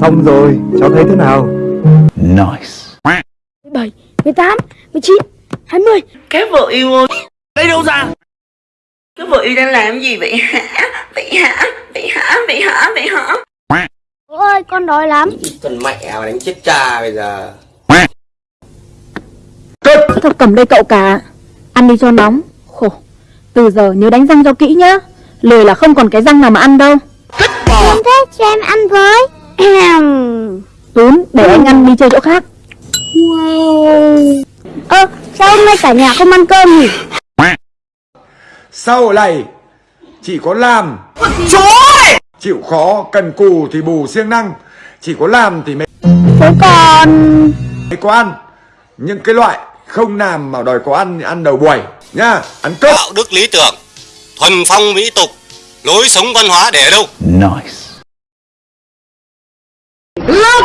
Xong rồi, cháu thấy thế nào? Nice. 17, 18, 19, 20 Các vợ yêu ơi. Lấy đâu ra? Các vợ yêu đang làm gì vậy? Hả? Vậy hả? Vậy hả? Vậy hả? Vậy hả? Ôi con đói lắm. Con mẹ mà đánh chết cha bây giờ Thôi cầm đây cậu cả. Ăn đi cho nóng. Khổ. Từ giờ nhớ đánh răng cho kỹ nhá. Lười là không còn cái răng nào mà ăn đâu. Em thế cho em ăn với Tún để anh ăn đi chơi chỗ khác. Wow. Ơ sao hôm nay cả nhà không ăn cơm nhỉ? Sau này chỉ có làm. Chịu khó cần cù thì bù siêng năng. Chỉ có làm thì mới Thế còn mới có ăn. Những cái loại không làm mà đòi có ăn thì ăn đầu buổi. Nhá ăn cơm đạo đức lý tưởng thuần phong mỹ tục lối sống văn hóa để ở đâu? Nice. Girl